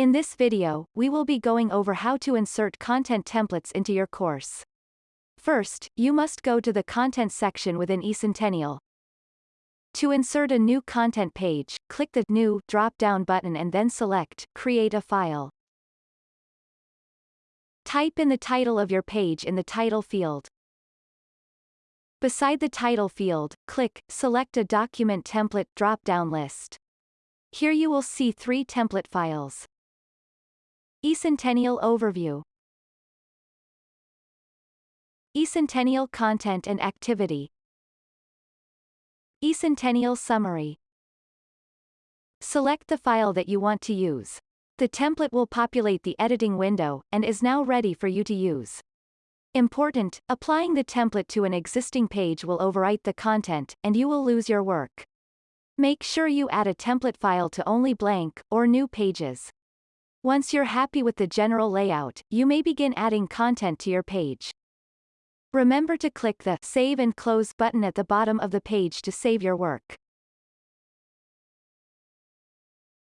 In this video, we will be going over how to insert content templates into your course. First, you must go to the Content section within eCentennial. To insert a new content page, click the New drop-down button and then select Create a file. Type in the title of your page in the title field. Beside the title field, click Select a document template drop-down list. Here you will see three template files. eCentennial Overview eCentennial Content and Activity eCentennial Summary Select the file that you want to use. The template will populate the editing window, and is now ready for you to use. Important, applying the template to an existing page will overwrite the content, and you will lose your work. Make sure you add a template file to only blank, or new pages. Once you're happy with the general layout, you may begin adding content to your page. Remember to click the Save and Close button at the bottom of the page to save your work.